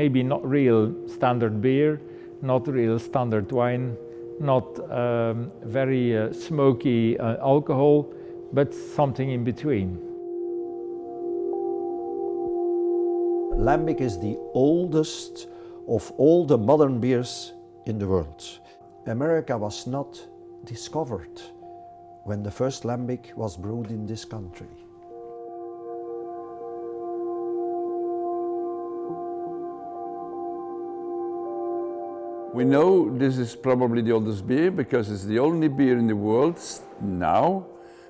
maybe not real standard beer, not real standard wine, not um, very uh, smoky uh, alcohol, but something in between. Lambic is the oldest of all the modern beers in the world. America was not discovered when the first lambic was brewed in this country. We know this is probably the oldest beer because it's the only beer in the world now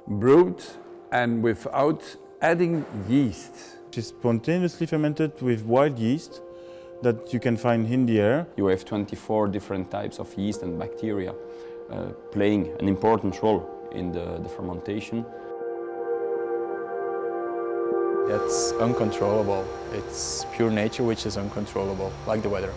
brewed and without adding yeast. It's spontaneously fermented with wild yeast that you can find in the air. You have 24 different types of yeast and bacteria uh, playing an important role in the, the fermentation. It's uncontrollable. It's pure nature which is uncontrollable, like the weather.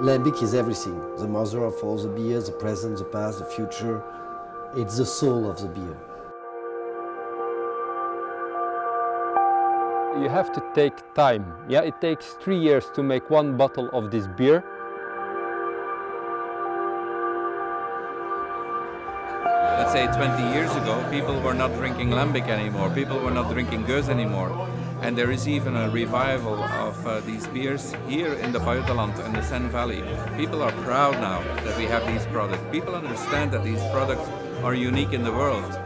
Lambic is everything. The mother of all the beers, the present, the past, the future. It's the soul of the beer. You have to take time. Yeah, it takes three years to make one bottle of this beer. Let's say 20 years ago, people were not drinking lambic anymore. People were not drinking Gueuze anymore. And there is even a revival of uh, these beers here in the Pajottenland and the Senne Valley. People are proud now that we have these products. People understand that these products are unique in the world.